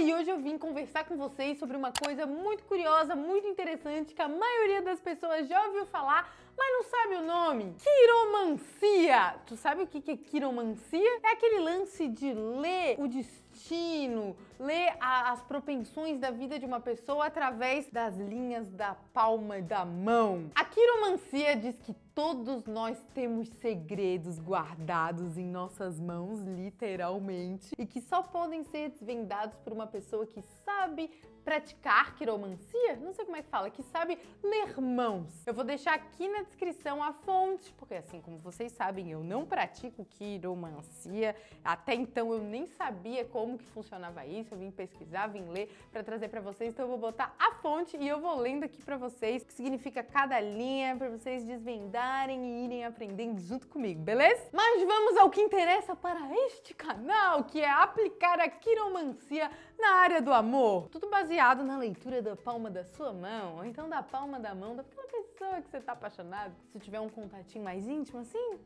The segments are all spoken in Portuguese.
e hoje eu vim conversar com vocês sobre uma coisa muito curiosa, muito interessante, que a maioria das pessoas já ouviu falar, mas não sabe o nome. Quiromancia! Tu sabe o que é quiromancia? É aquele lance de ler o destino, ler a, as propensões da vida de uma pessoa através das linhas da palma da mão. A quiromancia diz que todos nós temos segredos guardados em nossas mãos, literalmente, e que só podem ser desvendados por uma pessoa que sabe praticar quiromancia, não sei como é que fala, que sabe ler mãos. Eu vou deixar aqui na descrição a fonte, porque assim como vocês sabem, eu não pratico quiromancia, até então eu nem sabia como que funcionava isso, eu vim pesquisar, vim ler para trazer para vocês, então eu vou botar a fonte e eu vou lendo aqui para vocês o que significa cada linha, para vocês desvendarem e irem aprendendo junto comigo, beleza? Mas vamos ao que interessa para este canal, que é aplicar a quiromancia na área do amor. Tudo baseado na leitura da palma da sua mão, ou então da palma da mão daquela pessoa que você tá apaixonado. Se tiver um contatinho mais íntimo assim,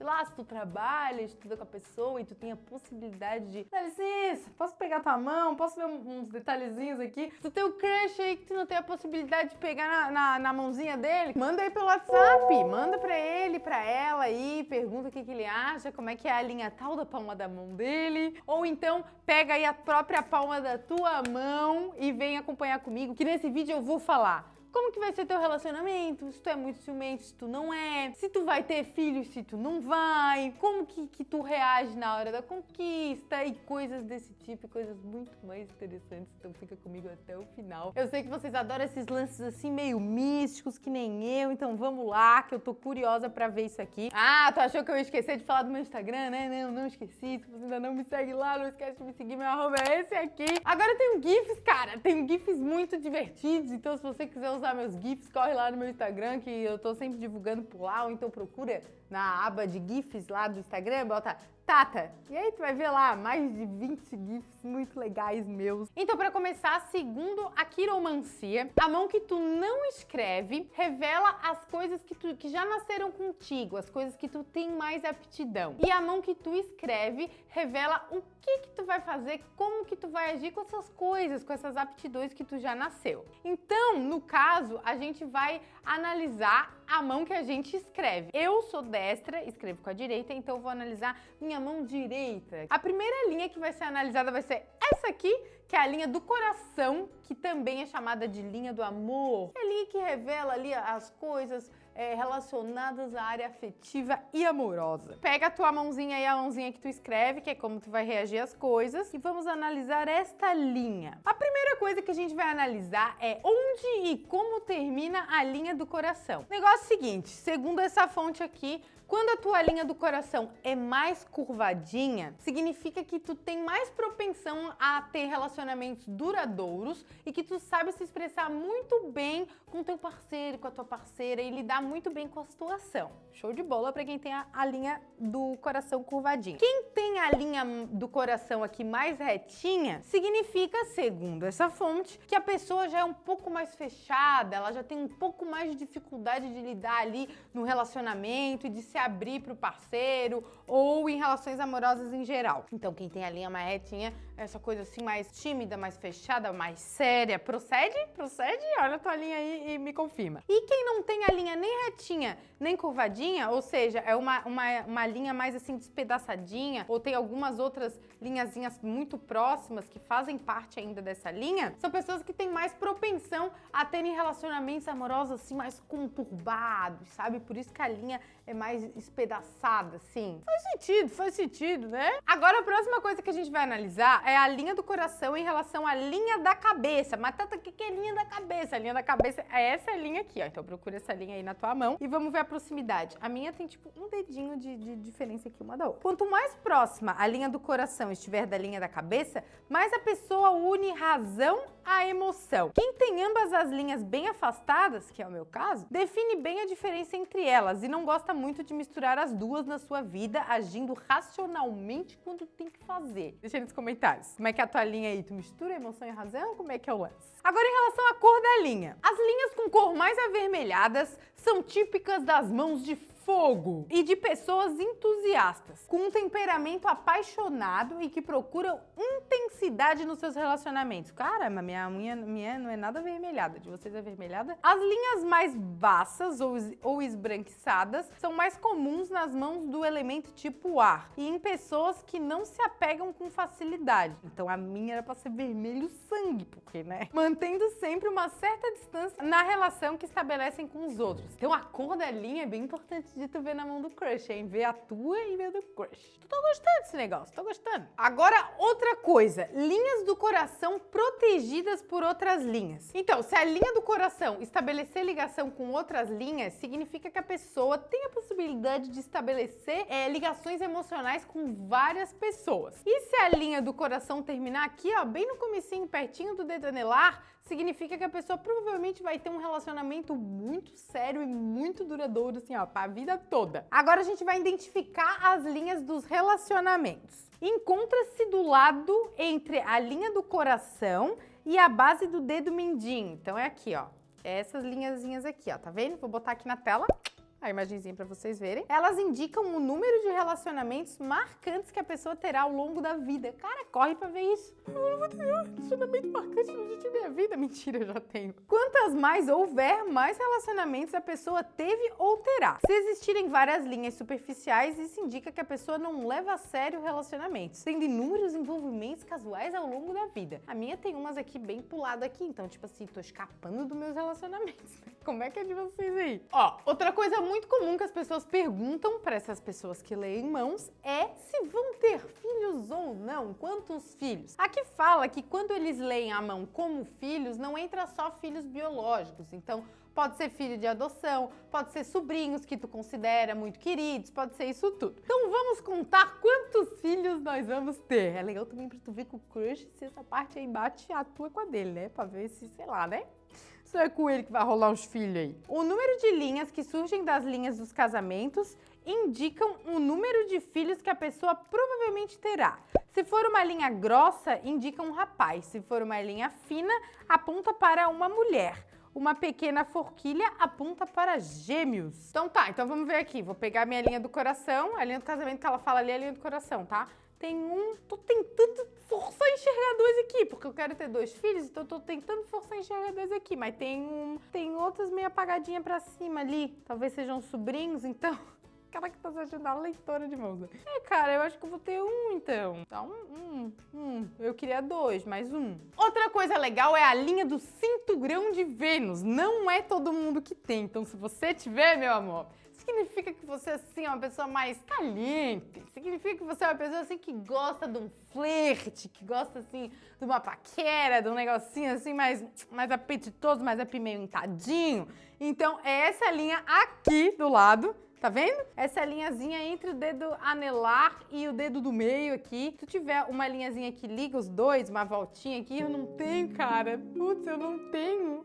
sei lá, se tu trabalha, estuda com a pessoa e tu tem a possibilidade de dá licença, posso pegar tua mão, posso ver uns detalhezinhos aqui. Se tu tem o um crush aí que tu não tem a possibilidade de pegar na, na, na, mãozinha dele, manda aí pelo WhatsApp, manda pra ele, pra ela aí, pergunta o que, que ele acha, como é que é a linha tal da palma da mão dele. Ou então pega aí a própria palma da tua mão e vem acompanhar comigo, que nesse vídeo eu vou falar como que vai ser teu relacionamento, se tu é muito ciumento, se tu não é, se tu vai ter filhos, se tu não vai, como que, que tu reage na hora da conquista? E coisas desse tipo, coisas muito mais interessantes, então fica comigo até o final. Eu sei que vocês adoram esses lances assim meio místicos, que nem eu, então vamos lá, que eu tô curiosa pra ver isso aqui. Ah, tu achou que eu ia esquecer de falar do meu Instagram, né? Não, não esqueci, se você ainda não me segue lá, não esquece de me seguir, meu arroba é esse aqui. Agora tem um GIFs, cara, tem GIFs muito divertidos, então se você quiser usar usar meus GIFs, corre lá no meu Instagram, que eu tô sempre divulgando por lá, ou então procura na aba de GIFs lá do Instagram, bota Tata. E aí tu vai ver lá mais de 20 GIFs muito legais meus. Então, para começar, segundo a quiromancia, a mão que tu não escreve revela as coisas que, tu, que já nasceram contigo, as coisas que tu tem mais aptidão. E a mão que tu escreve revela o que que tu vai fazer, como que tu vai agir com essas coisas, com essas aptidões que tu já nasceu. Então, no caso, a gente vai analisar a mão que a gente escreve. Eu sou destra, escrevo com a direita, então vou analisar minha mão direita. A primeira linha que vai ser analisada vai ser essa aqui, que é a linha do coração, que também é chamada de linha do amor. É a linha que revela ali as coisas é, relacionadas à área afetiva e amorosa. Pega a tua mãozinha e a mãozinha que tu escreve, que é como tu vai reagir às coisas, e vamos analisar esta linha. A primeira coisa que a gente vai analisar é onde e como termina a linha do coração. Negócio seguinte, segundo essa fonte aqui, quando a tua linha do coração é mais curvadinha, significa que tu tem mais propensão a ter relacionamentos duradouros e que tu sabe se expressar muito bem com teu parceiro, com a tua parceira e lidar muito bem com a situação. Show de bola para quem tem a, a, linha do coração curvadinha. Quem tem a linha do coração aqui mais retinha, significa, segundo essa fonte, que a pessoa já é um pouco mais fechada, ela já tem um pouco mais de dificuldade de lidar ali no relacionamento e de se abrir para o parceiro ou em relações amorosas em geral. Então, quem tem a linha mais retinha, essa coisa assim mais tímida, mais fechada, mais séria, procede? Procede? Olha a tua linha aí e me confirma. E quem não tem a linha nem retinha, nem curvadinha, ou seja, é uma, uma, uma linha mais assim despedaçadinha, ou tem algumas outras linhazinhas muito próximas que fazem parte ainda dessa linha, são pessoas que têm mais propensão a terem relacionamentos amorosos assim mais conturbados, sabe? Por isso que a linha é mais espedaçada, assim. Faz sentido, faz sentido, né? Agora a próxima coisa que a gente vai analisar é a linha do coração em relação à linha da cabeça. Mas Tata, o que é linha da cabeça? A linha da cabeça é essa linha aqui, ó. Então procura essa linha aí na tua mão e vamos ver a proximidade. A minha tem tipo um dedinho de, de diferença aqui uma da outra. Quanto mais próxima a linha do coração estiver da linha da cabeça, mais a pessoa une razão à emoção. Quem tem ambas as linhas bem afastadas, que é o meu caso, define bem a diferença entre elas e não gosta muito de misturar as duas na sua vida, agindo racionalmente quando tem que fazer. Deixa aí nos comentários. Como é que é a tua linha aí? Tu mistura emoção e razão? Como é que é o lance? Agora, em relação à cor da linha. As linhas com cor mais avermelhadas são típicas das mãos de fogo e de pessoas entusiastas, com um temperamento apaixonado e que procuram intensidade nos seus relacionamentos. Caramba, minha unha minha não é nada avermelhada, de vocês é avermelhada? As linhas mais baças ou, ou esbranquiçadas são mais comuns nas mãos do elemento tipo ar e em pessoas que não se apegam com facilidade. Então a minha era para ser vermelho sangue, porque, né? Mantendo sempre uma certa distância na relação que estabelecem com os outros. Então a cor da linha é bem importante de tu ver na mão do crush, hein? Ver a tua e ver do crush. Tá gostando desse negócio, tô gostando. Agora, outra coisa, linhas do coração protegidas por outras linhas. Então, se a linha do coração estabelecer ligação com outras linhas, significa que a pessoa tem a possibilidade de estabelecer é, ligações emocionais com várias pessoas. E se a linha do coração terminar aqui, ó, bem no comecinho, pertinho do dedo anelar, significa que a pessoa provavelmente vai ter um relacionamento muito sério e muito duradouro, assim, ó, pra vida toda. Agora a gente vai identificar as linhas dos relacionamentos. Encontra-se do lado entre a linha do coração e a base do dedo mindinho. Então é aqui, ó. Essas linhazinhas aqui, ó, tá vendo? Vou botar aqui na tela a imagenzinha para vocês verem. Elas indicam o número de relacionamentos marcantes que a pessoa terá ao longo da vida. Cara, corre para ver isso. Eu não vou ter relacionamento marcante no da minha vida. Mentira, eu já tenho. Quantas mais houver, mais relacionamentos a pessoa teve ou terá. Se existirem várias linhas superficiais, isso indica que a pessoa não leva a sério relacionamentos, tendo inúmeros envolvimentos casuais ao longo da vida. A minha tem umas aqui bem pulado aqui, então, tipo assim, tô escapando dos meus relacionamentos. Como é que é de vocês aí? Ó, outra coisa muito comum que as pessoas perguntam para essas pessoas que leem mãos é se vão ter filhos ou não, quantos filhos. Aqui fala que quando eles leem a mão como filhos, não entra só filhos biológicos, então pode ser filho de adoção, pode ser sobrinhos que tu considera muito queridos, pode ser isso tudo. Então vamos contar quantos filhos nós vamos ter. É legal também para tu ver com o crush se essa parte aí bate a tua com a dele, né? Pra ver se, sei lá, né? Isso é com ele que vai rolar uns filhos aí. O número de linhas que surgem das linhas dos casamentos indicam o número de filhos que a pessoa provavelmente terá. Se for uma linha grossa, indica um rapaz. Se for uma linha fina, aponta para uma mulher. Uma pequena forquilha aponta para gêmeos. Então tá, então vamos ver aqui. Vou pegar minha linha do coração, a linha do casamento que ela fala ali é a linha do coração, tá? Tem um... Tô tentando forçar a enxergar dois aqui, porque eu quero ter dois filhos, então tô tentando forçar a enxergar dois aqui. Mas tem um... Tem outras meio apagadinhas pra cima ali. Talvez sejam sobrinhos, então... Que tá sendo a leitora de mãos. É, cara, eu acho que eu vou ter um, então. Então, um, um. Eu queria dois, mais um. Outra coisa legal é a linha do cinturão de Vênus. Não é todo mundo que tem. Então, se você tiver, meu amor, significa que você assim, é uma pessoa mais caliente. Significa que você é uma pessoa assim que gosta de um flerte, que gosta assim de uma paquera, de um negocinho assim mais, mais apetitoso, mais apimentadinho. Então é essa linha aqui do lado Tá vendo? Essa linhazinha entre o dedo anelar e o dedo do meio aqui. Se tiver uma linhazinha que liga os dois, uma voltinha aqui, eu não tenho, cara. Putz, eu não tenho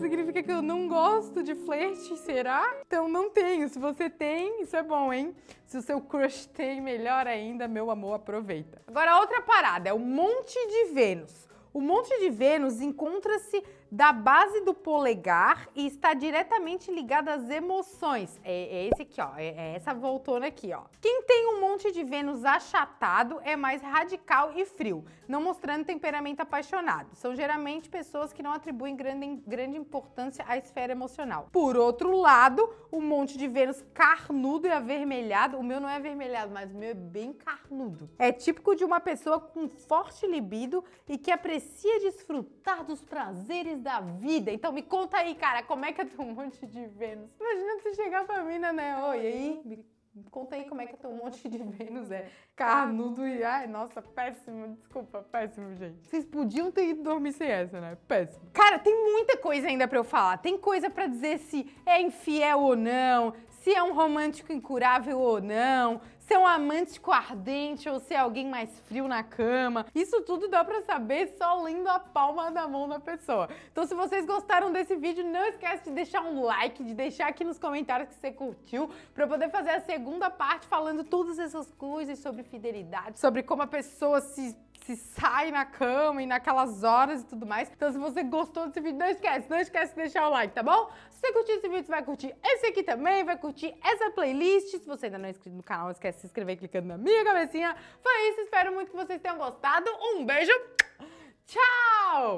significa que eu não gosto de flerte, será? Então não tenho. Se você tem, isso é bom, hein? Se o seu crush tem, melhor ainda, meu amor, aproveita. Agora, outra parada é o Monte de Vênus. O Monte de Vênus encontra-se da base do polegar e está diretamente ligado às emoções. É, é esse aqui, ó. É, é, essa voltona aqui, ó. Quem tem um monte de Vênus achatado é mais radical e frio, não mostrando temperamento apaixonado. São geralmente pessoas que não atribuem grande, grande importância à esfera emocional. Por outro lado, o monte de Vênus carnudo e avermelhado, o meu não é avermelhado, mas o meu é bem carnudo. É típico de uma pessoa com forte libido e que aprecia desfrutar dos prazeres da vida. Então me conta aí, cara, como é que é teu monte de Vênus? Imagina você chegar pra mim, né? Oi, aí? Me conta aí como é que é teu monte de Vênus é carnudo e... Ai, nossa, péssimo. Desculpa, péssimo, gente. Vocês podiam ter ido dormir sem essa, né? Péssimo. Cara, tem muita coisa ainda pra eu falar. Tem coisa pra dizer se é infiel ou não, se é um romântico incurável ou não, se é um amântico ardente ou se é alguém mais frio na cama. Isso tudo dá pra saber só lendo a palma da mão da pessoa. Então se vocês gostaram desse vídeo, não esquece de deixar um like, de deixar aqui nos comentários que você curtiu, pra eu poder fazer a segunda parte falando todas essas coisas sobre fidelidade, sobre como a pessoa se se sai na cama e naquelas horas e tudo mais. Então, se você gostou desse vídeo, não esquece, não esquece de deixar o like, tá bom? Se você curtiu esse vídeo, você vai curtir esse aqui também, vai curtir essa playlist. Se você ainda não é inscrito no canal, não esquece de se inscrever clicando na minha cabecinha. Foi isso, espero muito que vocês tenham gostado. Um beijo, tchau!